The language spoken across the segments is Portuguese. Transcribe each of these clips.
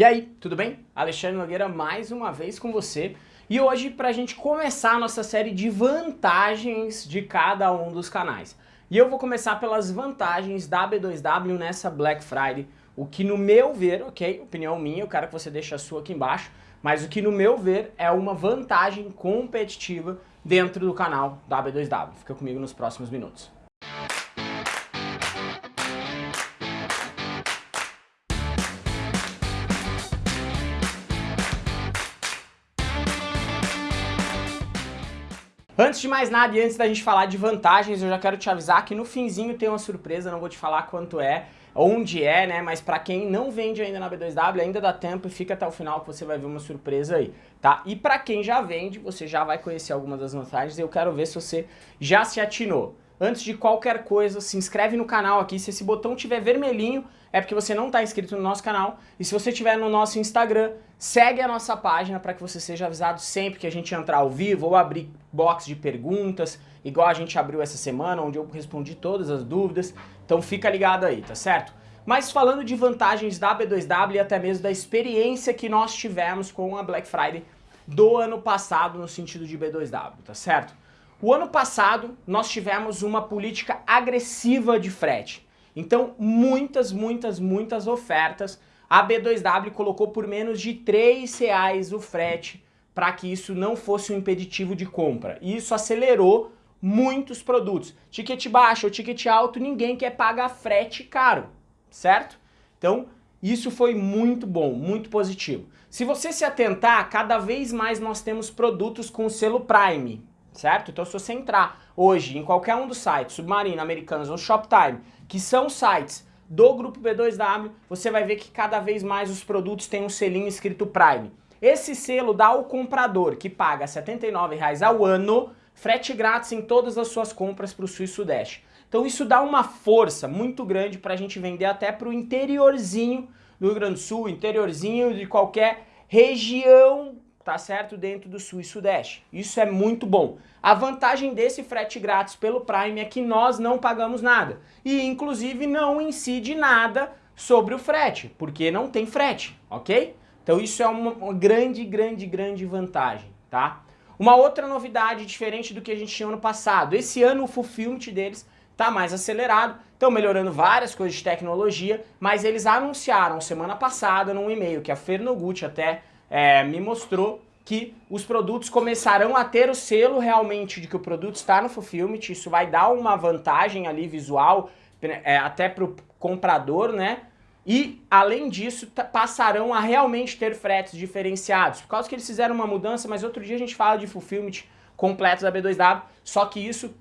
E aí, tudo bem? Alexandre Nogueira mais uma vez com você e hoje para a gente começar a nossa série de vantagens de cada um dos canais. E eu vou começar pelas vantagens da B2W nessa Black Friday, o que no meu ver, ok, opinião minha, eu quero que você deixe a sua aqui embaixo, mas o que no meu ver é uma vantagem competitiva dentro do canal da B2W. Fica comigo nos próximos minutos. Antes de mais nada e antes da gente falar de vantagens, eu já quero te avisar que no finzinho tem uma surpresa, não vou te falar quanto é, onde é, né, mas pra quem não vende ainda na B2W, ainda dá tempo e fica até o final que você vai ver uma surpresa aí, tá? E pra quem já vende, você já vai conhecer algumas das vantagens e eu quero ver se você já se atinou. Antes de qualquer coisa, se inscreve no canal aqui, se esse botão tiver vermelhinho, é porque você não está inscrito no nosso canal. E se você estiver no nosso Instagram, segue a nossa página para que você seja avisado sempre que a gente entrar ao vivo ou abrir box de perguntas, igual a gente abriu essa semana, onde eu respondi todas as dúvidas. Então fica ligado aí, tá certo? Mas falando de vantagens da B2W e até mesmo da experiência que nós tivemos com a Black Friday do ano passado no sentido de B2W, tá certo? O ano passado nós tivemos uma política agressiva de frete. Então muitas, muitas, muitas ofertas. A B2W colocou por menos de 3 reais o frete para que isso não fosse um impeditivo de compra. E isso acelerou muitos produtos. Ticket baixo ou ticket alto, ninguém quer pagar frete caro, certo? Então isso foi muito bom, muito positivo. Se você se atentar, cada vez mais nós temos produtos com selo Prime certo? Então se você entrar hoje em qualquer um dos sites, Submarino, Americanos ou Shoptime, que são sites do grupo B2W, você vai ver que cada vez mais os produtos têm um selinho escrito Prime. Esse selo dá ao comprador que paga R$ 79,00 ao ano, frete grátis em todas as suas compras para o Sul e Sudeste. Então isso dá uma força muito grande para a gente vender até para o interiorzinho do Rio Grande do Sul, interiorzinho de qualquer região tá certo? Dentro do Sul e Sudeste. Isso é muito bom. A vantagem desse frete grátis pelo Prime é que nós não pagamos nada. E inclusive não incide nada sobre o frete, porque não tem frete, ok? Então isso é uma, uma grande, grande, grande vantagem, tá? Uma outra novidade diferente do que a gente tinha ano passado. Esse ano o fulfillment deles tá mais acelerado, estão melhorando várias coisas de tecnologia, mas eles anunciaram semana passada num e-mail que a Fernogut até é, me mostrou que os produtos começarão a ter o selo realmente de que o produto está no Fulfillment, isso vai dar uma vantagem ali visual é, até para o comprador, né? E, além disso, passarão a realmente ter fretes diferenciados, por causa que eles fizeram uma mudança, mas outro dia a gente fala de Fulfillment completo da B2W, só que isso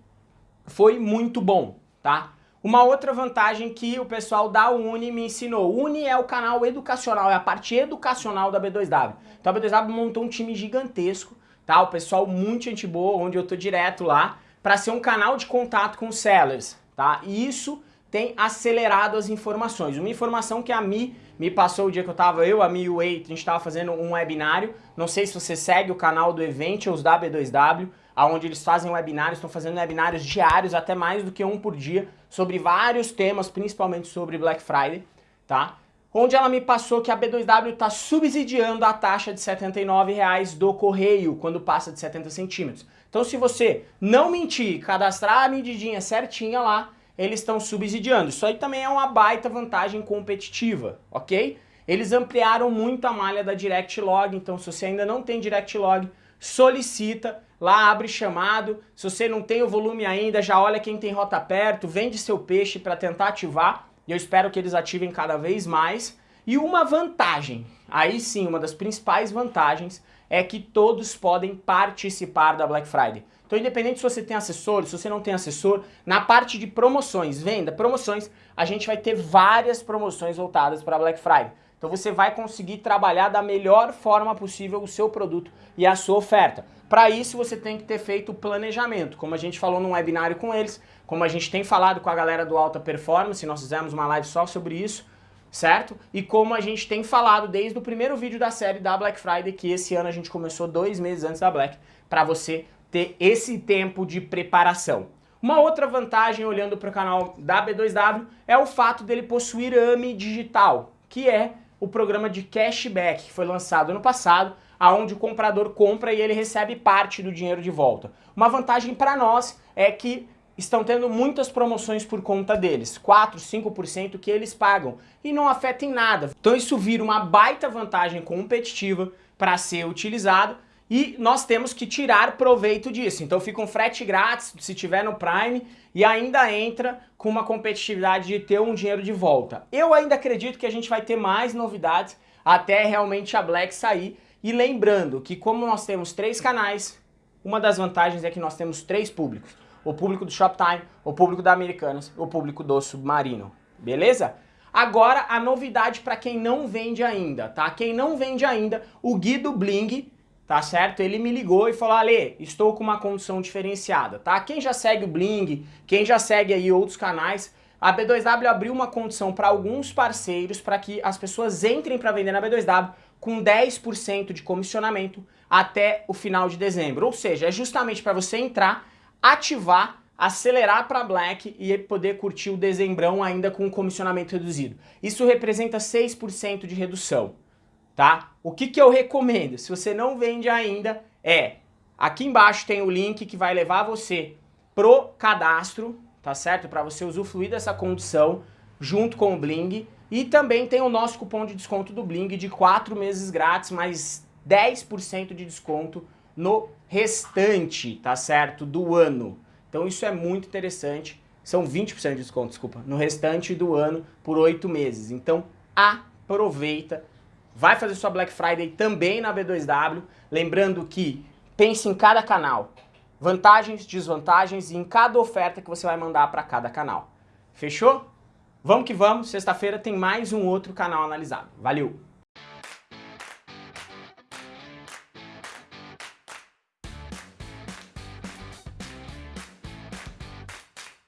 foi muito bom, tá? Uma outra vantagem que o pessoal da Uni me ensinou. Uni é o canal educacional, é a parte educacional da B2W. Então a B2W montou um time gigantesco, tá? O pessoal muito gente boa, onde eu tô direto lá, para ser um canal de contato com os sellers, tá? E isso tem acelerado as informações. Uma informação que a Mi me passou o dia que eu tava, eu, a Mi e o Wade, a gente tava fazendo um webinário. Não sei se você segue o canal do Eventials da B2W, onde eles fazem webinários, estão fazendo webinários diários, até mais do que um por dia, sobre vários temas, principalmente sobre Black Friday, tá? Onde ela me passou que a B2W está subsidiando a taxa de R$ 79,00 do correio, quando passa de 70 centímetros. Então se você não mentir, cadastrar a medidinha certinha lá, eles estão subsidiando. Isso aí também é uma baita vantagem competitiva, ok? Eles ampliaram muito a malha da Direct Log, então se você ainda não tem Direct Log, solicita, lá abre chamado, se você não tem o volume ainda, já olha quem tem rota perto, vende seu peixe para tentar ativar, e eu espero que eles ativem cada vez mais. E uma vantagem, aí sim, uma das principais vantagens, é que todos podem participar da Black Friday. Então independente se você tem assessor, se você não tem assessor, na parte de promoções, venda, promoções, a gente vai ter várias promoções voltadas para Black Friday. Então você vai conseguir trabalhar da melhor forma possível o seu produto e a sua oferta. Para isso você tem que ter feito o planejamento, como a gente falou num webinário com eles, como a gente tem falado com a galera do Alta Performance, nós fizemos uma live só sobre isso, certo? E como a gente tem falado desde o primeiro vídeo da série da Black Friday, que esse ano a gente começou dois meses antes da Black, para você ter esse tempo de preparação. Uma outra vantagem, olhando para o canal da B2W, é o fato dele possuir AMI digital, que é o programa de cashback, que foi lançado ano passado, aonde o comprador compra e ele recebe parte do dinheiro de volta. Uma vantagem para nós é que estão tendo muitas promoções por conta deles, 4, 5% que eles pagam e não afeta em nada. Então isso vira uma baita vantagem competitiva para ser utilizado e nós temos que tirar proveito disso. Então fica um frete grátis se tiver no Prime e ainda entra com uma competitividade de ter um dinheiro de volta. Eu ainda acredito que a gente vai ter mais novidades até realmente a Black sair e lembrando que como nós temos três canais, uma das vantagens é que nós temos três públicos. O público do Shoptime, o público da Americanas, o público do Submarino. Beleza? Agora a novidade para quem não vende ainda, tá? Quem não vende ainda, o Guido Bling, tá certo? Ele me ligou e falou, Ale, estou com uma condição diferenciada, tá? Quem já segue o Bling, quem já segue aí outros canais, a B2W abriu uma condição para alguns parceiros para que as pessoas entrem para vender na B2W com 10% de comissionamento até o final de dezembro. Ou seja, é justamente para você entrar, ativar, acelerar para Black e poder curtir o dezembrão ainda com comissionamento reduzido. Isso representa 6% de redução, tá? O que, que eu recomendo, se você não vende ainda, é... Aqui embaixo tem o link que vai levar você pro cadastro, tá certo? Para você usufruir dessa condição junto com o Bling e também tem o nosso cupom de desconto do Bling de 4 meses grátis, mais 10% de desconto no restante, tá certo? Do ano. Então isso é muito interessante. São 20% de desconto, desculpa, no restante do ano por 8 meses. Então aproveita. Vai fazer sua Black Friday também na B2W. Lembrando que pense em cada canal. Vantagens, desvantagens e em cada oferta que você vai mandar para cada canal. Fechou? Vamos que vamos, sexta-feira tem mais um outro canal analisado. Valeu!